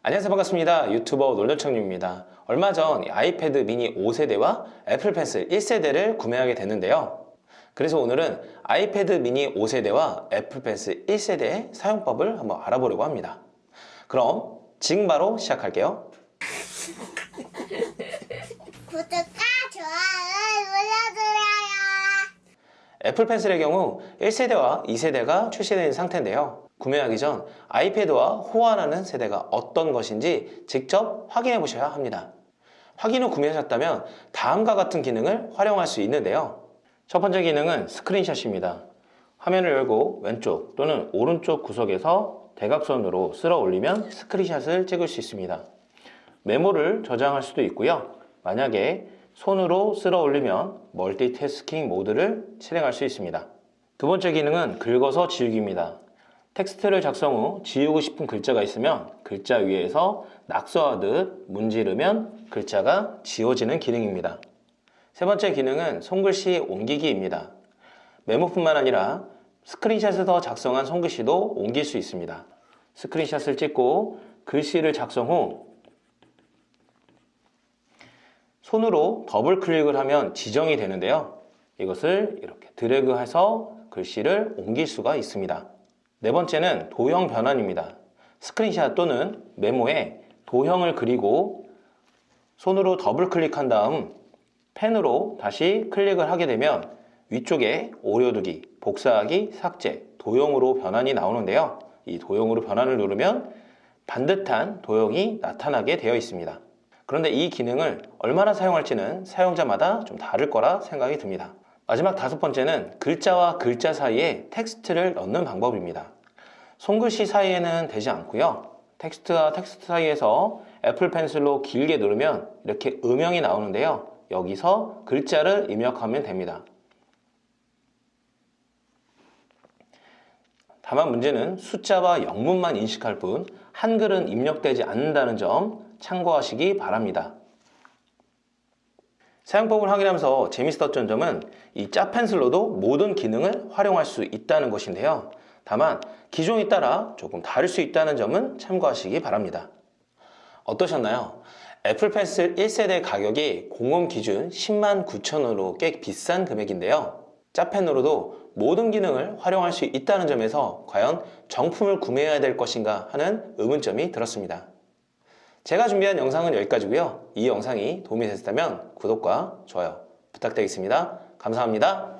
안녕하세요. 반갑습니다. 유튜버 놀노청님입니다. 얼마 전 아이패드 미니 5세대와 애플 펜슬 1세대를 구매하게 됐는데요. 그래서 오늘은 아이패드 미니 5세대와 애플 펜슬 1세대의 사용법을 한번 알아보려고 합니다. 그럼 지금 바로 시작할게요. 구독과 좋아요 눌러주세요. 애플 펜슬의 경우 1세대와 2세대가 출시된 상태인데요 구매하기 전 아이패드와 호환하는 세대가 어떤 것인지 직접 확인해 보셔야 합니다. 확인 후 구매하셨다면 다음과 같은 기능을 활용할 수 있는데요. 첫 번째 기능은 스크린샷입니다. 화면을 열고 왼쪽 또는 오른쪽 구석에서 대각선으로 쓸어 올리면 스크린샷을 찍을 수 있습니다. 메모를 저장할 수도 있고요. 만약에 손으로 쓸어 올리면 멀티태스킹 모드를 실행할 수 있습니다. 두 번째 기능은 긁어서 지우기입니다 텍스트를 작성 후 지우고 싶은 글자가 있으면 글자 위에서 낙서하듯 문지르면 글자가 지워지는 기능입니다 세 번째 기능은 손글씨 옮기기입니다 메모뿐만 아니라 스크린샷에서 작성한 손글씨도 옮길 수 있습니다 스크린샷을 찍고 글씨를 작성 후 손으로 더블 클릭을 하면 지정이 되는데요. 이것을 이렇게 드래그해서 글씨를 옮길 수가 있습니다. 네 번째는 도형 변환입니다. 스크린샷 또는 메모에 도형을 그리고 손으로 더블 클릭한 다음 펜으로 다시 클릭을 하게 되면 위쪽에 오려두기, 복사하기, 삭제, 도형으로 변환이 나오는데요. 이 도형으로 변환을 누르면 반듯한 도형이 나타나게 되어 있습니다. 그런데 이 기능을 얼마나 사용할지는 사용자마다 좀 다를 거라 생각이 듭니다. 마지막 다섯 번째는 글자와 글자 사이에 텍스트를 넣는 방법입니다. 손글씨 사이에는 되지 않고요. 텍스트와 텍스트 사이에서 애플 펜슬로 길게 누르면 이렇게 음영이 나오는데요. 여기서 글자를 입력하면 됩니다. 다만 문제는 숫자와 영문만 인식할 뿐 한글은 입력되지 않는다는 점 참고하시기 바랍니다. 사용법을 확인하면서 재밌었던 점은 이 짜펜슬로도 모든 기능을 활용할 수 있다는 것인데요. 다만 기종에 따라 조금 다를 수 있다는 점은 참고하시기 바랍니다. 어떠셨나요? 애플 펜슬 1세대 가격이 공홈 기준 10만 9천원으로 꽤 비싼 금액인데요. 짜펜으로도 모든 기능을 활용할 수 있다는 점에서 과연 정품을 구매해야 될 것인가 하는 의문점이 들었습니다. 제가 준비한 영상은 여기까지고요. 이 영상이 도움이 됐다면 구독과 좋아요 부탁드리겠습니다. 감사합니다.